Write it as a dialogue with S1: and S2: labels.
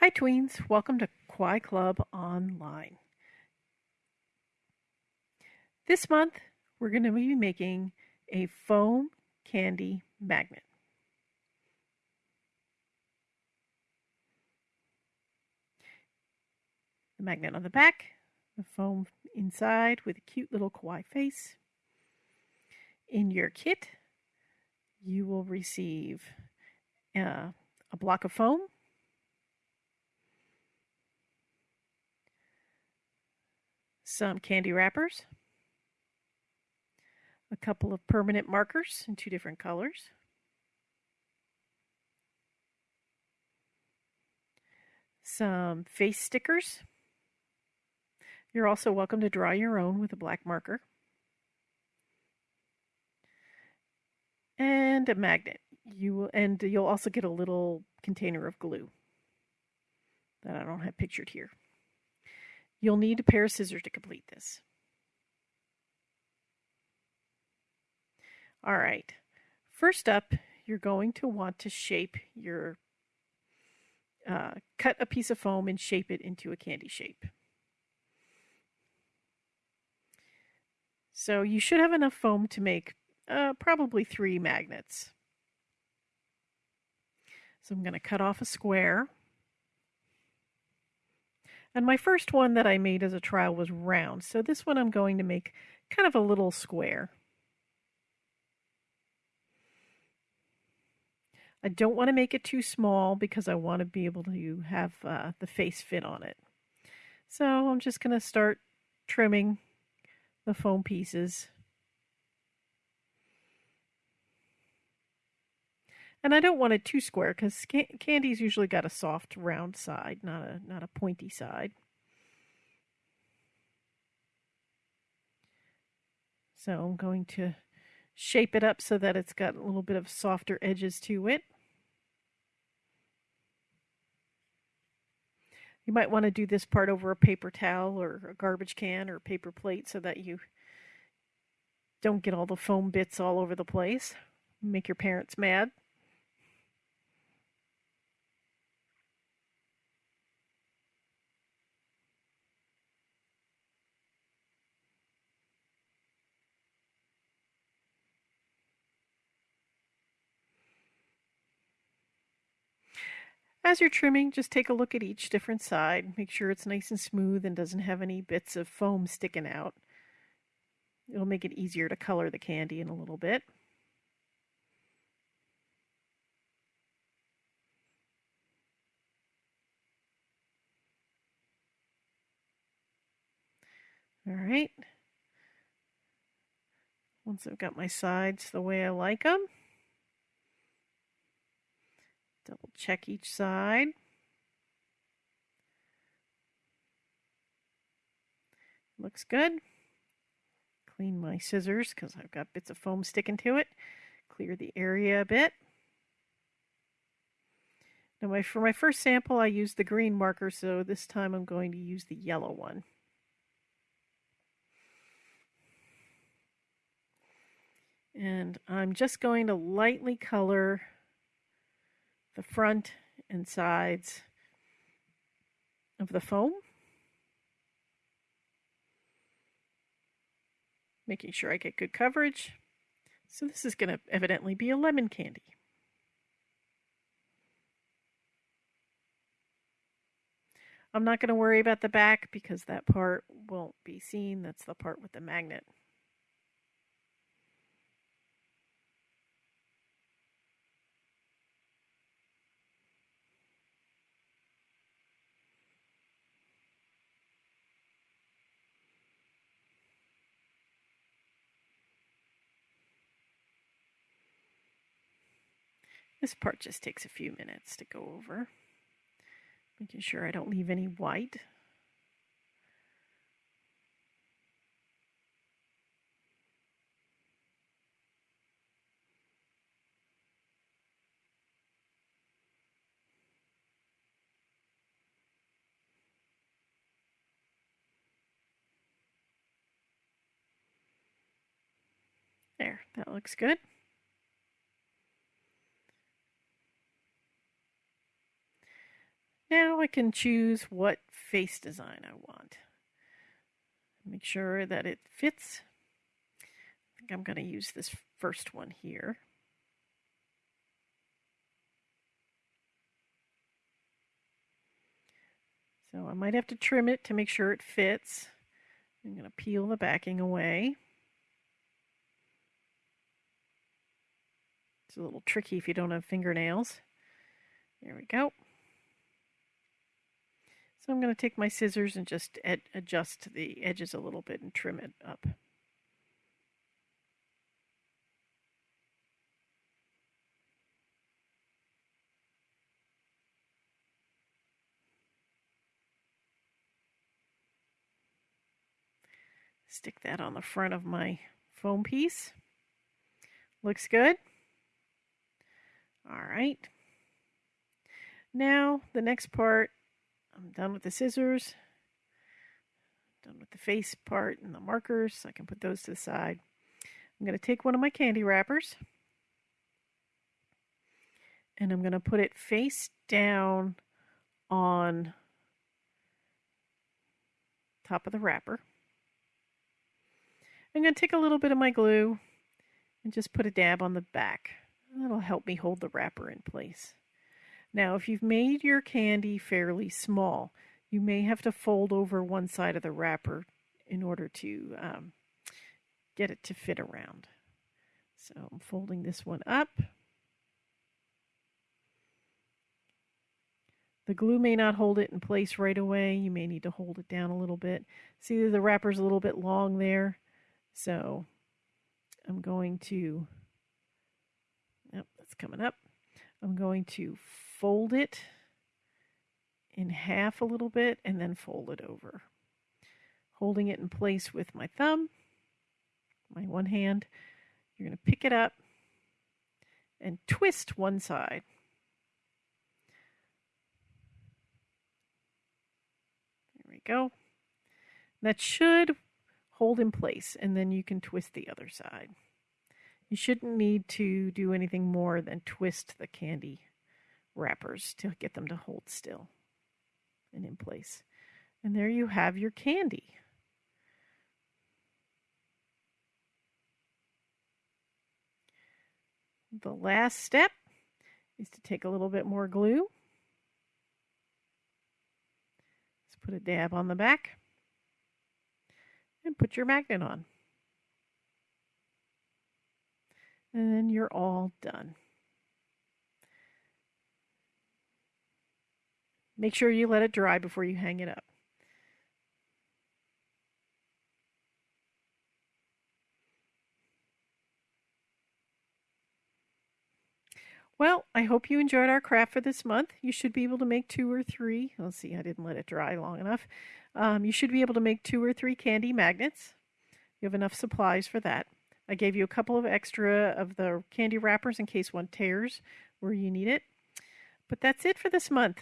S1: Hi tweens, welcome to Kwai Club Online. This month we're going to be making a foam candy magnet. The magnet on the back, the foam inside with a cute little kawaii face. In your kit, you will receive uh, a block of foam, some candy wrappers, a couple of permanent markers in two different colors, some face stickers. You're also welcome to draw your own with a black marker. And a magnet. You will, and you'll also get a little container of glue that I don't have pictured here. You'll need a pair of scissors to complete this. All right, first up, you're going to want to shape your, uh, cut a piece of foam and shape it into a candy shape. So you should have enough foam to make uh, probably three magnets. So I'm going to cut off a square. And my first one that I made as a trial was round. So this one I'm going to make kind of a little square. I don't want to make it too small because I want to be able to have uh, the face fit on it. So I'm just going to start trimming the foam pieces. And I don't want it too square because candy's usually got a soft round side, not a not a pointy side. So I'm going to shape it up so that it's got a little bit of softer edges to it. You might want to do this part over a paper towel or a garbage can or a paper plate so that you don't get all the foam bits all over the place. Make your parents mad. As you're trimming, just take a look at each different side. Make sure it's nice and smooth and doesn't have any bits of foam sticking out. It'll make it easier to color the candy in a little bit. All right. Once I've got my sides the way I like them, Double check each side. Looks good. Clean my scissors because I've got bits of foam sticking to it. Clear the area a bit. Now my, for my first sample I used the green marker so this time I'm going to use the yellow one. And I'm just going to lightly color the front and sides of the foam. Making sure I get good coverage. So this is going to evidently be a lemon candy. I'm not going to worry about the back because that part won't be seen. That's the part with the magnet. This part just takes a few minutes to go over. Making sure I don't leave any white. There, that looks good. Now I can choose what face design I want. Make sure that it fits. I think I'm going to use this first one here. So I might have to trim it to make sure it fits. I'm going to peel the backing away. It's a little tricky if you don't have fingernails. There we go. So I'm going to take my scissors and just adjust the edges a little bit and trim it up. Stick that on the front of my foam piece. Looks good. All right. Now the next part, I'm done with the scissors, done with the face part and the markers. I can put those to the side. I'm going to take one of my candy wrappers and I'm going to put it face down on top of the wrapper. I'm going to take a little bit of my glue and just put a dab on the back. That'll help me hold the wrapper in place. Now, if you've made your candy fairly small, you may have to fold over one side of the wrapper in order to um, get it to fit around. So I'm folding this one up. The glue may not hold it in place right away. You may need to hold it down a little bit. See the wrapper's a little bit long there. So I'm going to, yep, that's coming up. I'm going to fold it in half a little bit and then fold it over. Holding it in place with my thumb, my one hand, you're going to pick it up and twist one side. There we go. That should hold in place and then you can twist the other side. You shouldn't need to do anything more than twist the candy wrappers to get them to hold still and in place. And there you have your candy. The last step is to take a little bit more glue. Let's put a dab on the back and put your magnet on. And then you're all done. Make sure you let it dry before you hang it up. Well, I hope you enjoyed our craft for this month. You should be able to make two or three. Let's see, I didn't let it dry long enough. Um, you should be able to make two or three candy magnets. You have enough supplies for that. I gave you a couple of extra of the candy wrappers in case one tears where you need it. But that's it for this month.